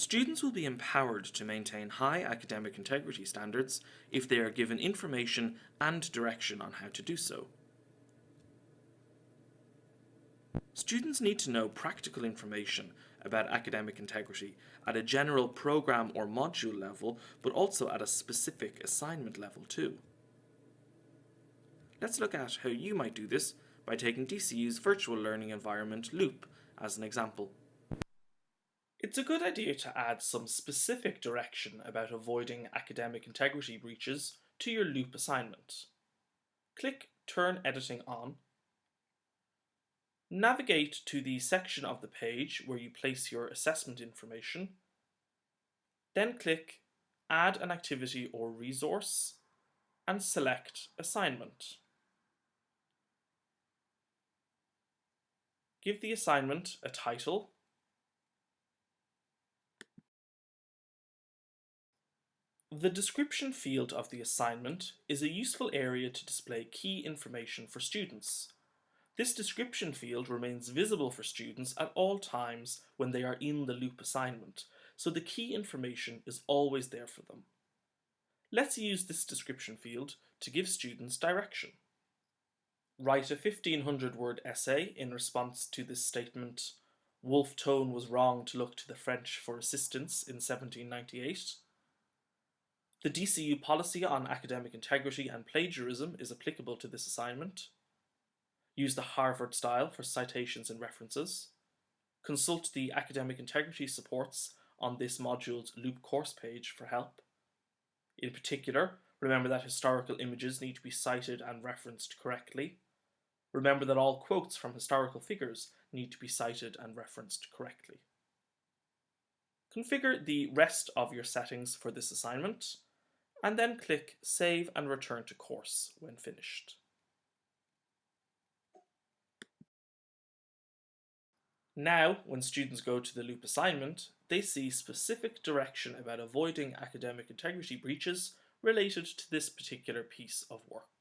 Students will be empowered to maintain high academic integrity standards if they are given information and direction on how to do so. Students need to know practical information about academic integrity at a general program or module level, but also at a specific assignment level too. Let's look at how you might do this by taking DCU's virtual learning environment Loop as an example. It's a good idea to add some specific direction about avoiding academic integrity breaches to your Loop assignment. Click Turn Editing On. Navigate to the section of the page where you place your assessment information. Then click Add an activity or resource and select Assignment. Give the assignment a title The description field of the assignment is a useful area to display key information for students. This description field remains visible for students at all times when they are in the loop assignment, so the key information is always there for them. Let's use this description field to give students direction. Write a 1500 word essay in response to this statement, Wolfe Tone was wrong to look to the French for assistance in 1798. The DCU policy on academic integrity and plagiarism is applicable to this assignment. Use the Harvard style for citations and references. Consult the academic integrity supports on this module's loop course page for help. In particular, remember that historical images need to be cited and referenced correctly. Remember that all quotes from historical figures need to be cited and referenced correctly. Configure the rest of your settings for this assignment and then click Save and Return to Course when finished. Now, when students go to the loop assignment, they see specific direction about avoiding academic integrity breaches related to this particular piece of work.